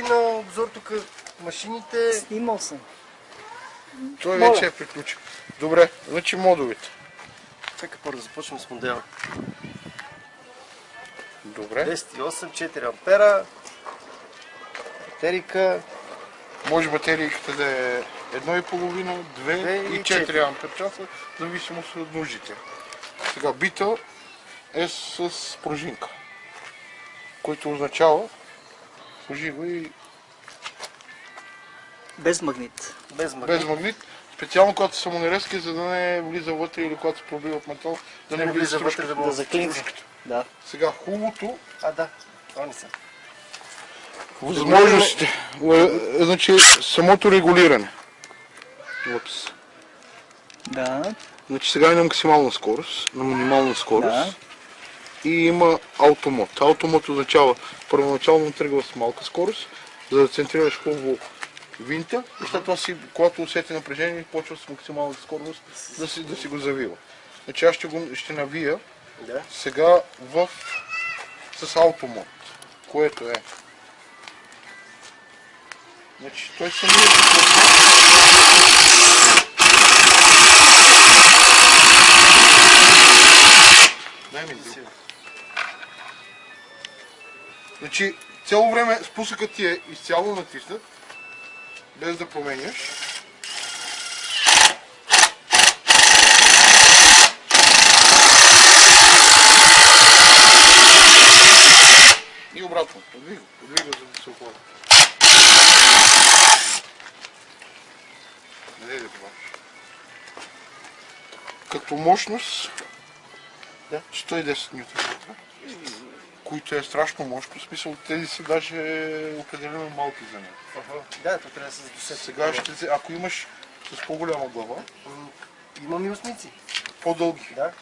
ти на обзор тук машините. Снимал съм. Той Моля. вече е приключил. Добре, значи модовете. Чакай първо да започнем с модела. Добре. 208, 4 ампера. Батерика. Може батерийката да е 1,5, 2 Две и и 4 четири. ампер часа, зависимост от нуждите. Сега бита е с пружинка, което означава служи го и Без магнит. Без магнит. без магнит, специално когато са самонарезки, за да не влиза вътре или когато се пробива метал, да не Не влиза влиза вътре да Да мога. заклинка. Да. Сега хубавото, А, да. Они са. възможностите, е, значи самото регулиране. Упс. Да. Значи сега е на максимална скорост, на минимална скорост. Да. И има автомод. Автомод означава първоначално тръгва с малка скорост, за да центрираш хубаво винта и след това си, когато усети напрежение, почва с максимална скорост да си, да си го завива. Значи аз ще, го, ще навия Да. сега в, с автомод, което е Значи той самият Дай ми друг. Значи, цяло време спусъкът ти е изцяло натиснат, без да променяш. И обратно. Подвига, подвига, за да се оформи. Не да това. Като мощност Да. 110 ньютон които е страшно мощно. В смисъл, тези са даже определено малки за него. Ага. Да, то трябва да се досети. Сега ще, се- ако имаш с по-голяма глава, Имам и осмици. по-дълги. Да.